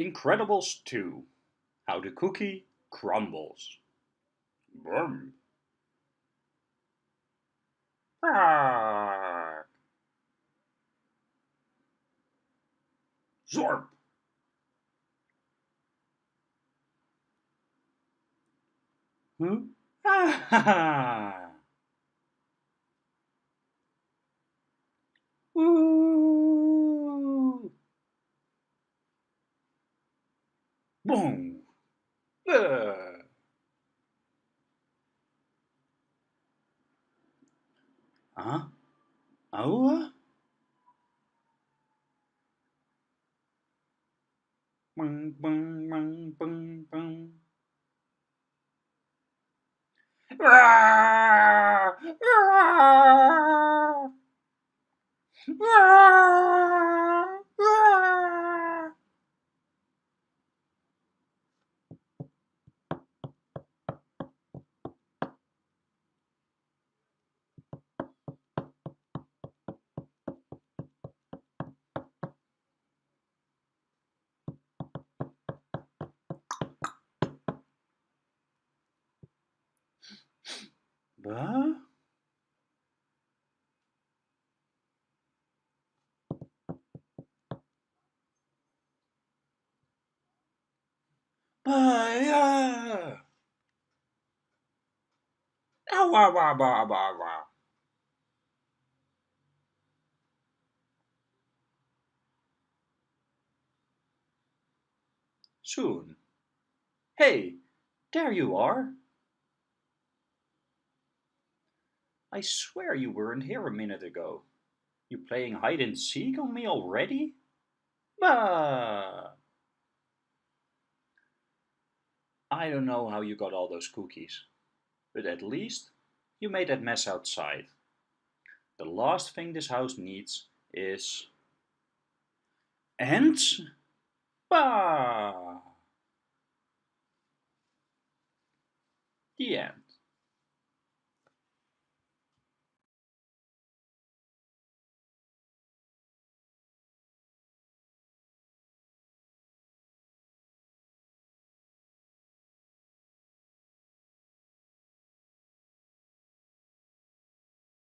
Incredibles 2 How the Cookie Crumbles. Brum. Ah. Zorp. Huh? Ah ha ha. Woo. Boom. Uh. Huh? Oh? Bang, bang, bang, bang, bang. Ah! Ah! Ah! Ah! Bah? Bah, ja. Au, au, au, au, au, au. Soon. Hey, there you are. I swear you weren't here a minute ago. You playing hide and seek on me already? Bah! I don't know how you got all those cookies, but at least you made that mess outside. The last thing this house needs is... Ants? Bah! The end.